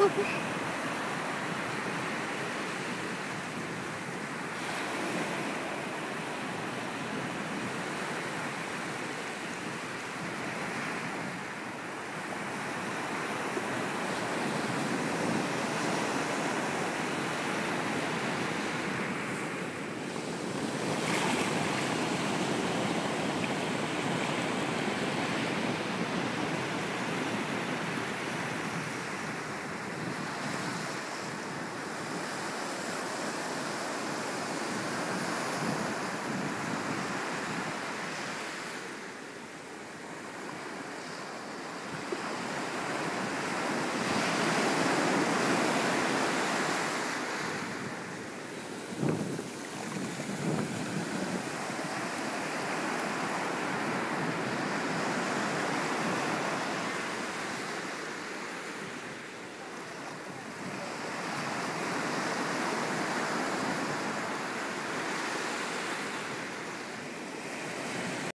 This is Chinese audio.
Okay.